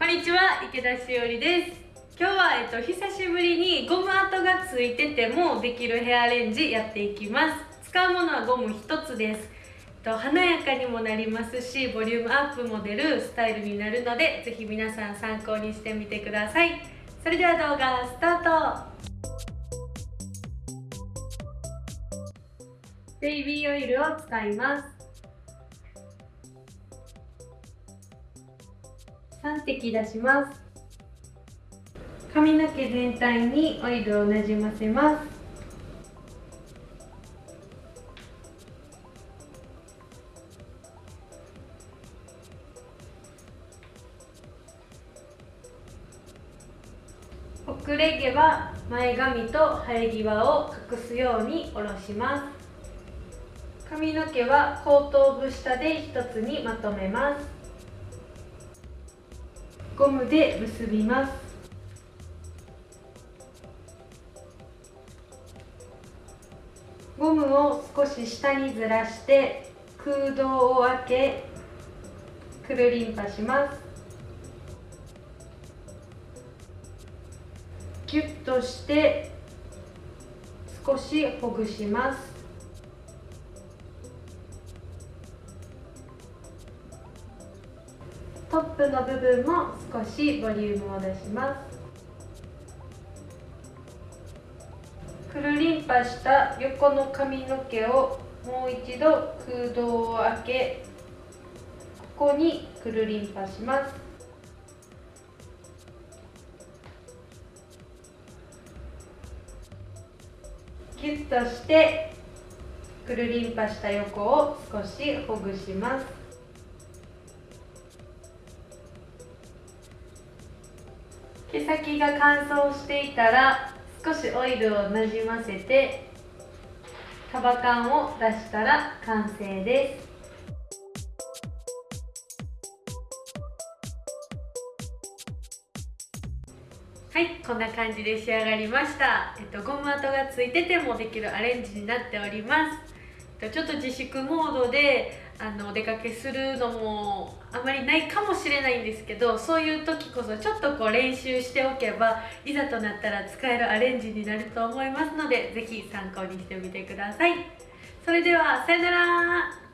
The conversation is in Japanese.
こんにちは池田しおりです。今日は、えっと、久しぶりにゴム跡がついててもできるヘアアレンジやっていきます。使うものはゴム1つです、えっと、華やかにもなりますしボリュームアップも出るスタイルになるのでぜひ皆さん参考にしてみてください。それでは動画スタート。ベイビーオイルを使います。3滴出します。髪の毛全体にオイルをなじませます。遅れ毛は前髪と生え際を隠すように下ろします。髪の毛は後頭部下で一つにまとめます。ゴムで結びます。ゴムを少し下にずらして空洞を開けくるりんぱします。ギュッとして少しほぐします。トップの部分も少しボリュームを出します。くるりんぱした横の髪の毛をもう一度空洞を開けここにくるりんぱします。ギュッとしてくるりんぱした横を少しほぐします。先が乾燥していたら少しオイルをなじませて束感を出したら完成です。はいこんな感じで仕上がりました、えっと、ゴム跡がついててもできるアレンジになっております、えっと、ちょっと自粛モードであのお出かけするのもあまりないかもしれないんですけどそういう時こそちょっとこう練習しておけばいざとなったら使えるアレンジになると思いますので是非参考にしてみてください。それではさよなら。